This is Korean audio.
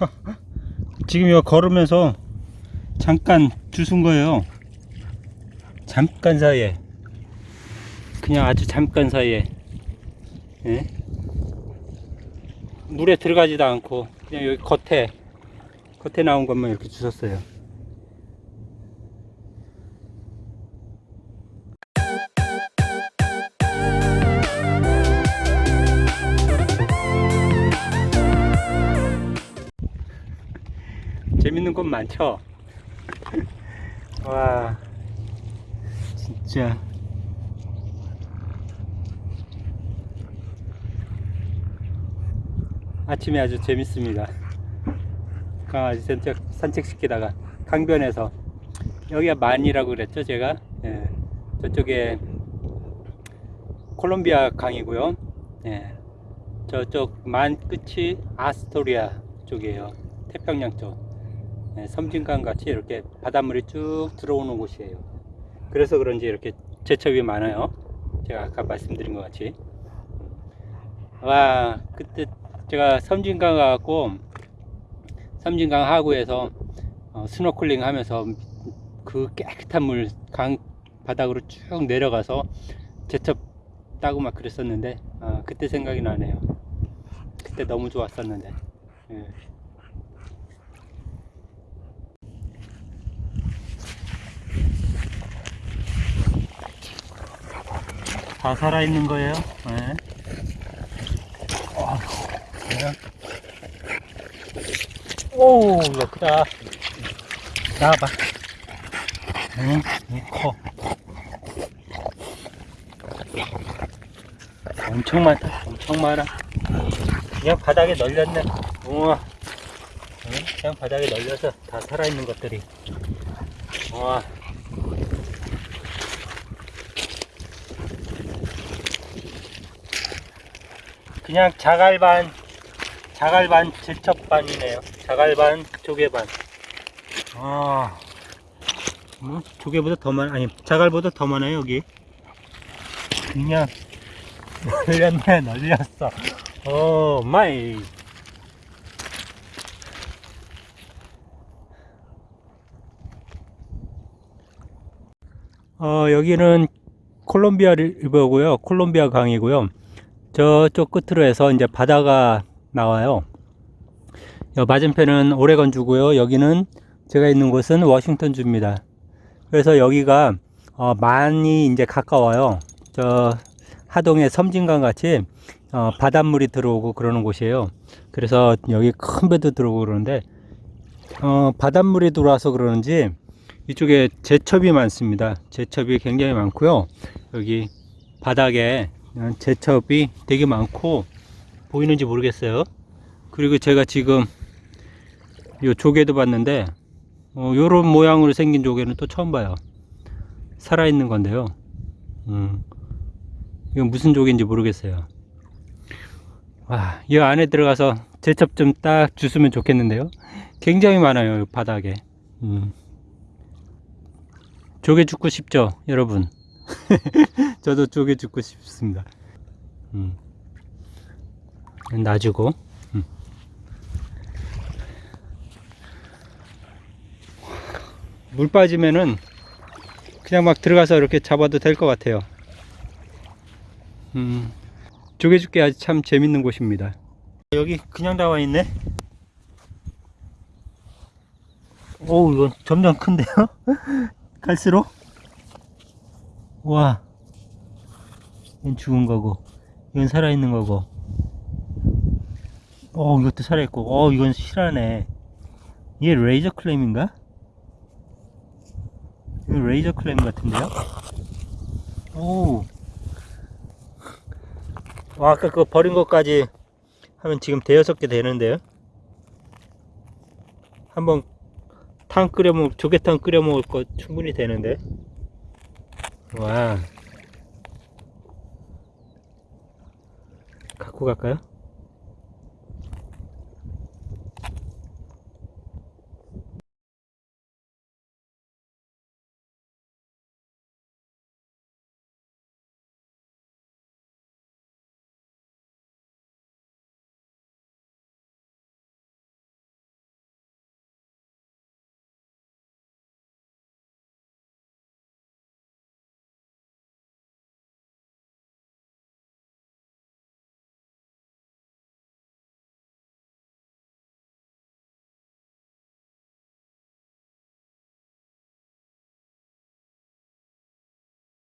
지금 이거 걸으면서 잠깐 주순 거예요. 잠깐 사이에. 그냥 아주 잠깐 사이에. 예? 물에 들어가지도 않고 그냥 여기 겉에 겉에 나온 것만 이렇게 주셨어요. 재밌는 건 많죠? 와, 진짜. 아침에 아주 재밌습니다. 강아지 산책, 산책시키다가 강변에서. 여기가 만이라고 그랬죠 제가? 예, 저쪽에 콜롬비아 강이고요. 예, 저쪽 만 끝이 아스토리아 쪽이에요. 태평양 쪽. 예, 섬진강 같이 이렇게 바닷물이 쭉 들어오는 곳이에요. 그래서 그런지 이렇게 재첩이 많아요. 제가 아까 말씀드린 것 같이. 와 그때 제가 섬진강 가고 섬진강 하구에서 어, 스노클링 하면서 그 깨끗한 물 강 바닥으로 쭉 내려가서 제첩 따고 막 그랬었는데 아, 그때 생각이 나네요. 그때 너무 좋았었는데. 예. 다 살아있는 거예요 그냥. 오, 이거 크다. 나와봐. 응, 이 커. 엄청 많다, 엄청 많아. 그냥 바닥에 널렸네. 우와. 응? 그냥 바닥에 널려서 다 살아있는 것들이. 우와. 그냥 자갈반 자갈반 제첩반이네요. 자갈반 조개반. 아 뭐, 조개보다 더 많아 아니 자갈보다 더 많아요 여기? 그냥 널렸네 널렸어. Oh my. 어 여기는 콜롬비아 River고요. 콜롬비아 강이고요 저쪽 끝으로 해서 이제 바다가 나와요. 여 맞은편은 오레건 주고요. 여기는 제가 있는 곳은 워싱턴 주입니다. 그래서 여기가 어 많이 이제 가까워요. 저 하동의 섬진강 같이 어 바닷물이 들어오고 그러는 곳이에요. 그래서 여기 큰 배도 들어오고 그러는데 어 바닷물이 들어와서 그러는지 이쪽에 제첩이 많습니다. 제첩이 굉장히 많고요. 여기 바닥에 제첩이 되게 많고 보이는지 모르겠어요. 그리고 제가 지금 요 조개도 봤는데 어, 요런 모양으로 생긴 조개는 또 처음 봐요. 살아있는 건데요. 음, 이건 무슨 조개인지 모르겠어요. 와, 이 안에 들어가서 제첩 좀 딱 주스면 좋겠는데요. 굉장히 많아요 바닥에. 음. 조개 죽고 싶죠 여러분 저도 조개 죽고 싶습니다. 음. 놔주고. 음. 물 빠지면은 그냥 막 들어가서 이렇게 잡아도 될 것 같아요. 음. 조개 죽기 아주 참 재밌는 곳입니다. 여기 그냥 나와 있네. 오, 이건 점점 큰데요? 갈수록? 와 이건 죽은 거고 이건 살아있는 거고. 어 이것도 살아있고. 어 이건 실하네. 이게 레이저 클램인가? 이거 레이저 클램 같은데요? 오 와, 아까 그거 버린 것까지 하면 지금 대여섯 개 되는데요? 한번 탕 끓여 먹 조개탕 끓여 먹을 거 충분히 되는데 와 갖고 갈까요?